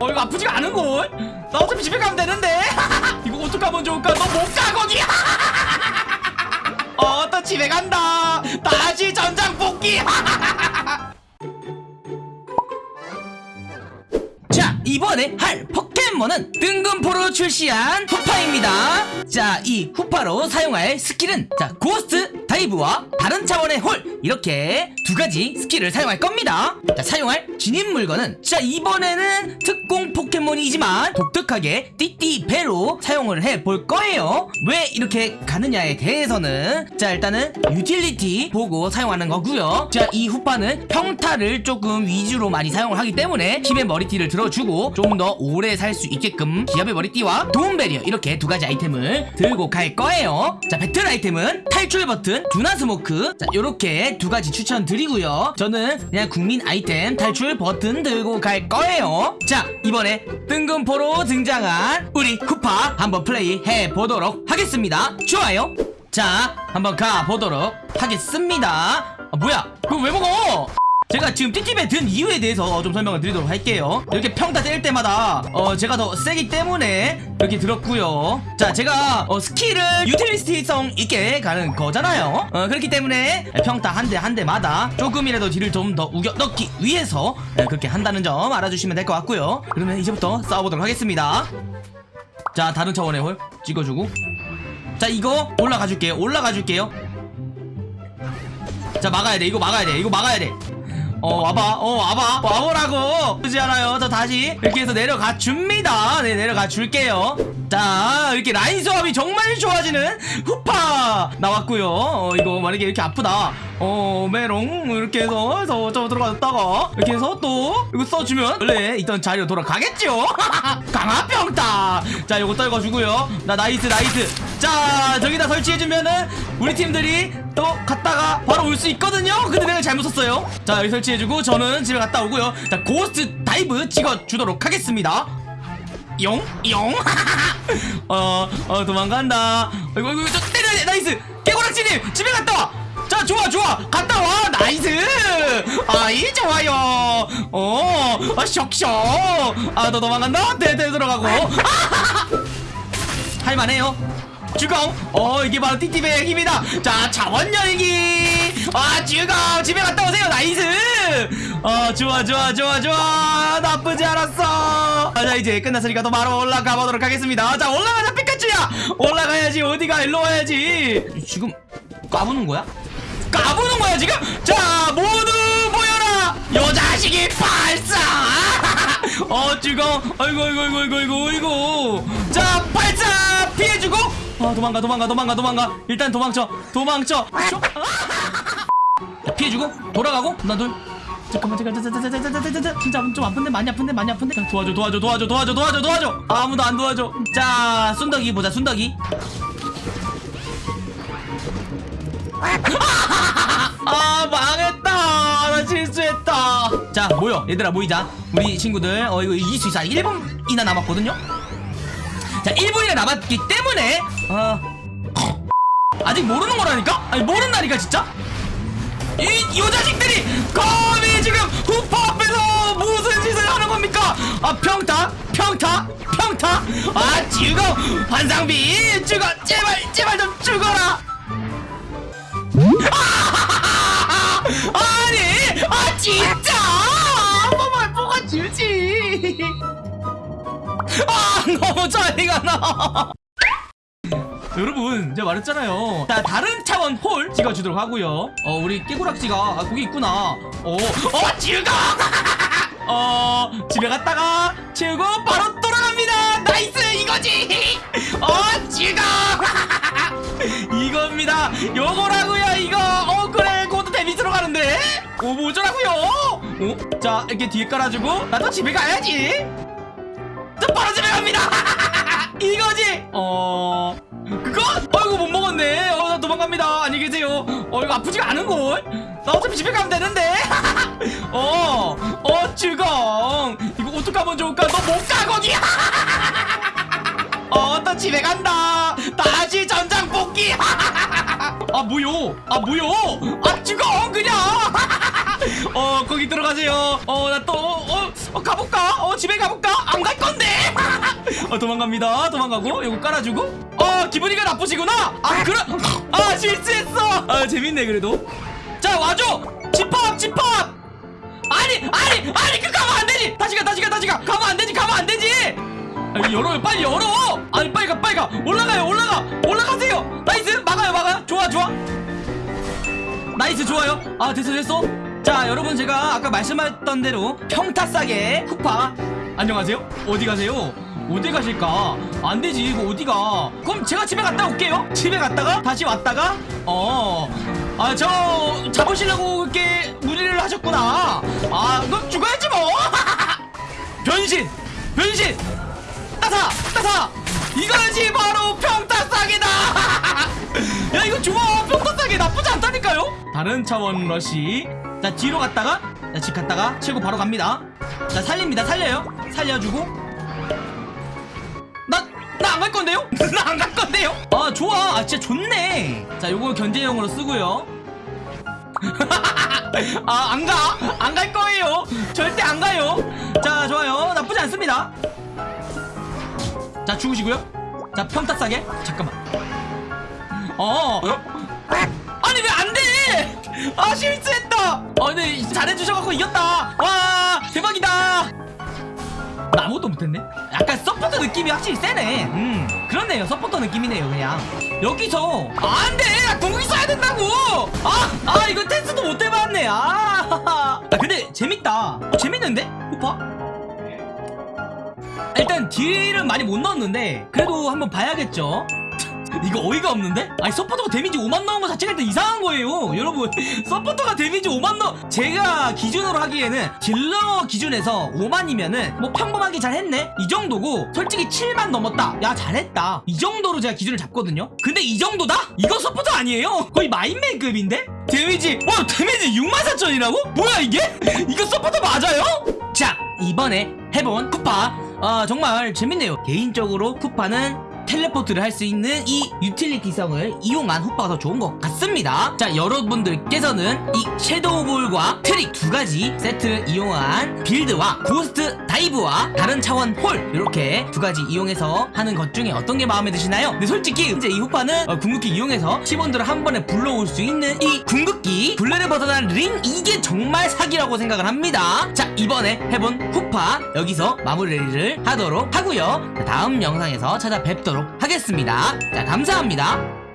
어 이거 아프지가 않은걸? 나 어차피 집에 가면 되는데. 이거 어떡하면 좋을까? 너 못 가 거기 어또 집에 간다. 다시 전장 복귀 자 이번에 할 포켓몬은 뜬금포로 출시한 후파입니다. 자 이 후파로 사용할 skill은 자 Ghost Dive와 다른 차원의 홀. 이렇게 두 가지 skill을 사용할 겁니다. 자 사용할 진입 물건은 자 이번에는 특공 포켓몬이지만 독특하게 띠띠배로 사용을 해볼 거예요. 왜 이렇게 가느냐에 대해서는 자 일단은 utility 보고 사용하는 거고요. 자 이 후파는 평타를 조금 위주로 많이 사용을 하기 때문에 힘의 머리띠를 들어주고 좀 더 오래 살 수 있게끔 기압의 머리띠와 도움barrier 이렇게 두 가지 아이템을 들고 갈 거예요. 자 배틀 아이템은 탈출 버튼 또는 smoke. 자 요렇게 두 가지 추천드리고요. 저는 그냥 국민 아이템 탈출 버튼 들고 갈 거예요. 자 이번에 뜬금포로 등장한 우리 후파 한번 플레이 해보도록 하겠습니다. 좋아요. 자 한번 가보도록 하겠습니다. 아 뭐야? 그거 왜 먹어 제가 지금 띠띠에 든 이유에 대해서 좀 설명을 드리도록 할게요. 이렇게 평타 때릴 때마다 어 제가 더 세기 때문에 이렇게 들었고요. 자 제가 어 skill을 utility성 있게 가는 거잖아요. 어 그렇기 때문에 평타 한 대 한 대마다 조금이라도 deal을 좀 더 우겨 넣기 위해서 예, 그렇게 한다는 점 알아주시면 될 것 같고요. 그러면 이제부터 싸워보도록 하겠습니다. 자 다른 차원의 홀 찍어주고. 자 이거 올라가 줄게요. 올라가 줄게요. 자 막아야 돼. 이거 막아야 돼. 이거 막아야 돼 어 와봐. 어 와봐. 와보라고. 그러지 않아요. 저 다시 이렇게 해서 내려가 줍니다. 네 내려가 줄게요. 자 이렇게 라인 조합이 정말 좋아지는 후파 나왔고요. 어 이거 만약에 이렇게 아프다 어 메롱 이렇게 해서 저, 저 들어갔다가 이렇게 해서 또 이거 써주면 원래 있던 자리로 돌아가겠죠 강화평타 자 요거 떨궈주고요 나 nice nice 자 저기다 설치해주면은 우리 팀들이 또 갔다가 바로 올 수 있거든요 근데 내가 잘못 썼어요 자 여기 설치해주고 저는 집에 갔다 오고요 자 고스트 다이브 찍어주도록 하겠습니다 용? 용? 어, 어, 도망간다. 이거, 이거, 저 때려야 돼. nice. 깨고락지님, 집에 갔다 와. 자, 좋아, 좋아. 갔다 와. nice. 아이, 좋아요. 어, 아, 쇽쇽. 아, 너 도망간다? 네, 네, 들어가고. 할만해요. 주공 어 이게 바로 띠띠배의 힘이다 자 자원 열기 아 주공 집에 갔다 오세요 nice 어 좋아 좋아 좋아 좋아 나쁘지 않았어 아, 자 이제 끝났으니까 또 바로 올라가 보도록 하겠습니다 자 올라가자 피카츄야 올라가야지 어디가 일로 와야지 지금 까부는 거야? 까부는 거야 지금? 자 모두 모여라! 요 자식이 발사! 어 주공 아이고 아이고 아이고 아이고 아이고 아이고. 자 발사! 피해주고! 아 도망가 도망가 도망가 도망가. 일단 도망쳐 도망쳐. 쇼. 자, 피해주고 돌아가고 나둘. 잠깐만 잠깐 자자자자자자자 진짜 좀 아픈데? 많이 아픈데? 많이 아픈데? 자, 도와줘 도와줘 도와줘 도와줘 도와줘 도와줘. 아무도 안 도와줘. 자 순덕이 보자 순덕이 아 망했다 나 실수했다 자 모여 얘들아 모이자 우리 친구들 어 이거 이길 수 있어 1분이나 남았거든요 자 1분이나 남았기 때문에 어 아직 모르는 거라니까? 아니 모른다니까 진짜? 이, 이 자식들이 감히 지금 후퍼 앞에서 무슨 짓을 하는 겁니까? 아 평타? 평타? 평타? 아 죽어 환상비 죽어 제발 제발 좀 죽어라 진짜? 한 번만 뽑아주지. 아 너무 차이가 나. 여러분 제가 말했잖아요. 자 다른 차원 홀 찍어주도록 하고요. 어 우리 깨구락지가 아, 거기 있구나. 어어 즐거! 어 집에 갔다가 채우고 바로 돌아갑니다. nice 이거지! 어 즐거! 이겁니다. 요거라고 오 뭐저라고요? 어? 자 이렇게 뒤에 깔아주고 나도 집에 가야지. 또 바로 집에 갑니다. 이거지? 어 그거? 어이구 못 먹었네. 어 나 도망갑니다. 안녕히 계세요. 어 이거 아프지가 않은걸? 나 어차피 집에 가면 되는데. 어 어 주공 이거 어떡하면 좋을까? 너 못 가 거기. 어또 집에 간다. 다시 전장 복귀 아 뭐요? 아 뭐요? 아 주공 그냥 어 거기 들어가세요. 어 나 또 어, 어 가볼까? 어 집에 가볼까? 아 어, 도망갑니다. 도망가고 이거 깔아주고. 어 기분이가 나쁘시구나! 아 그럼 아 실수했어! 아 재밌네 그래도. 자 와줘! 집합 집합! 아니 아니 아니 그 가면 안 되지! 다시 가 다시 가 다시 가! 가면 안 되지 가면 안 되지! 아니 열어요. 빨리 열어! 아니 빨리 가 빨리 가! 올라가요 올라가! 올라가세요! nice! 막아요 막아요! 좋아 좋아! nice 좋아요! 아 됐어 됐어 자 여러분 제가 아까 말씀하셨던 대로 평타 싸개 후파. 안녕하세요. 어디 가세요? 어디 가실까? 안 되지 이거 어디가? 그럼 제가 집에 갔다 올게요. 집에 갔다가 다시 왔다가 어아 저 잡으시려고 이렇게 무리를 하셨구나. 아 그럼 죽어야지 뭐. 변신 변신. 따사 따사. 이거지 바로 평타 싸개다. 야 이거 좋아. 평타 싸기 나쁘지 않다니까요 다른 차원 러시. 자 뒤로 갔다가 자, 집 갔다가 치고 바로 갑니다. 자 살립니다. 살려요. 살려주고. 나 나 안 갈 건데요? 나 안 갈 건데요? 아 좋아. 아 진짜 좋네. 자 요거 견제용으로 쓰고요. 아 안 가. 안 갈 거예요. 절대 안 가요. 자 좋아요. 나쁘지 않습니다. 자 죽으시고요. 자 평타 싸게. 잠깐만. 어? 아 실수했다. 어 근데 잘해주셔갖고 이겼다. 와 대박이다. 나 아무것도 못했네. 약간 서포터 느낌이 확실히 세네. 음 그렇네요. 서포터 느낌이네요 그냥. 여기서 아, 안 돼. 나 궁극기 써야 된다고. 아, 아 이거 테스트도 못 해봤네. 아, 아 근데 재밌다. 어, 재밌는데? 오빠? 일단 deal은 많이 못 넣었는데 그래도 한번 봐야겠죠. 이거 어이가 없는데? 아니 서포터가 damage 5만 넣은 거 자체가 일단 이상한 거예요 여러분 서포터가 damage 5만 넣 제가 기준으로 하기에는 딜러 기준에서 5만이면은 뭐 평범하게 잘 했네 이 정도고 솔직히 7만 넘었다 야 잘했다 이 정도로 제가 기준을 잡거든요 근데 이 정도다? 이거 서포터 아니에요 거의 마임맨급인데? damage 와 damage 6만 4천이라고? 뭐야 이게? 이거 서포터 맞아요? 자 이번에 해본 후파 아 정말 재밌네요 개인적으로 후파는 teleport를 할 수 있는 이 utility성을 이용한 후파가 더 좋은 것 같습니다. 자 여러분들께서는 이 섀도우 볼과 트릭 두 가지 세트 이용한 build와 고스트 다이브와 다른 차원 홀 이렇게 두 가지 이용해서 하는 것 중에 어떤 게 마음에 드시나요? 근데 솔직히 이제 이 후파는 어, 궁극기 이용해서 팀원들을 한 번에 불러올 수 있는 이 궁극기 굴레를 벗어난 링 이게 정말 사기라고 생각을 합니다. 자 이번에 해본 후파 여기서 마무리를 하도록 하고요. 자, 다음 영상에서 찾아뵙 도록 하겠습니다. 자 감사합니다